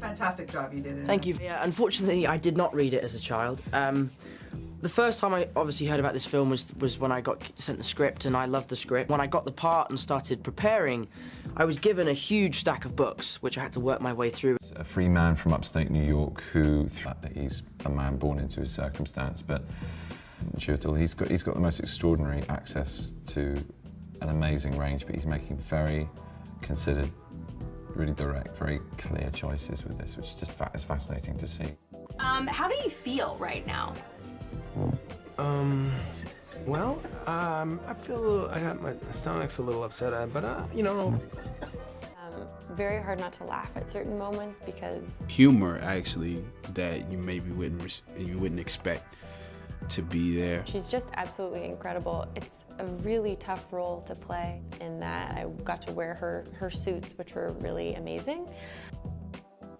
Fantastic job you did. In Thank this. you. Yeah, unfortunately, I did not read it as a child. Um, the first time I obviously heard about this film was was when I got sent the script, and I loved the script. When I got the part and started preparing, I was given a huge stack of books, which I had to work my way through. A free man from upstate New York who, that he's a man born into his circumstance, but Chiwetel, he's got, he's got the most extraordinary access to an amazing range, but he's making very considered, really direct, very clear choices with this, which is just fa is fascinating to see. Um, how do you feel right now? Um, well, um, I feel a little, I got my stomach's a little upset, uh, but, uh, you know, Um, very hard not to laugh at certain moments because humor actually that you maybe wouldn't you wouldn't expect to be there. she's just absolutely incredible. It's a really tough role to play in that I got to wear her, her suits, which were really amazing.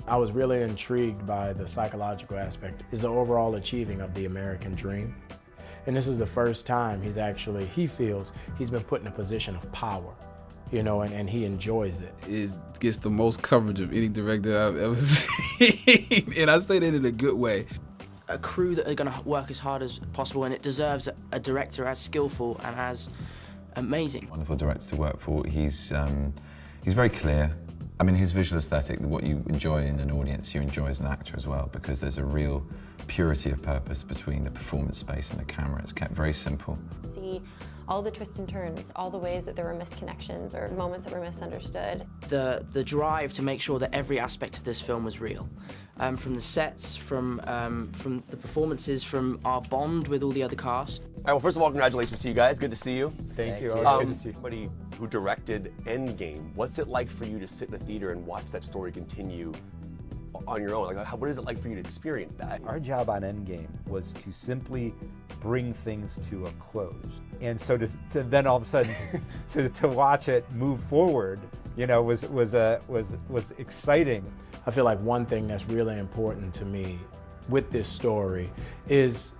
I was really intrigued by the psychological aspect, is the overall achieving of the American dream. And this is the first time he's actually, he feels he's been put in a position of power, you know, and, and he enjoys it. It gets the most coverage of any director I've ever seen, and I say that in a good way. A crew that are going to work as hard as possible, and it deserves a, a director as skillful and as amazing. Wonderful director to work for. He's, um, he's very clear. I mean, his visual aesthetic, what you enjoy in an audience, you enjoy as an actor as well, because there's a real purity of purpose between the performance space and the camera. It's kept very simple. See all the twists and turns, all the ways that there were misconnections or moments that were misunderstood. The, the drive to make sure that every aspect of this film was real. Um, from the sets, from, um, from the performances, from our bond with all the other cast. All right, well, first of all, congratulations to you guys. Good to see you. Thank you. Um, somebody who directed Endgame, what's it like for you to sit in a theater and watch that story continue on your own? Like, how, what is it like for you to experience that? Our job on Endgame was to simply bring things to a close. And so to, to then all of a sudden to, to watch it move forward, you know, was, was, uh, was, was exciting. I feel like one thing that's really important to me with this story is,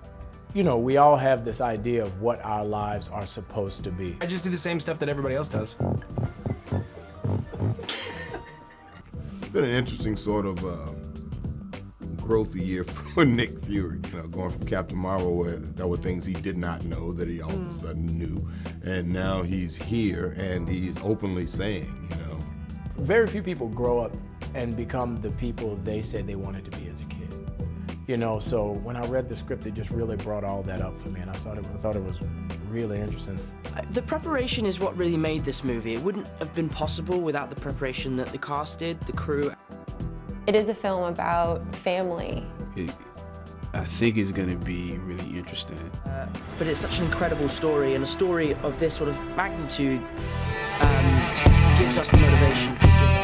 you know, we all have this idea of what our lives are supposed to be. I just do the same stuff that everybody else does. Been an interesting sort of uh, growth year for Nick Fury. You know, going from Captain Marvel, where there were things he did not know that he all of a sudden knew, and now he's here and he's openly saying, you know, Very few people grow up and become the people they said they wanted to be as a kid. You know, so when I read the script, it just really brought all that up for me, and I thought it, I thought it was really interesting. Uh, The preparation is what really made this movie. It wouldn't have been possible without the preparation that the cast did, the crew. It is a film about family. It, I think it's going to be really interesting. Uh, but it's such an incredible story, and a story of this sort of magnitude um, gives us the motivation to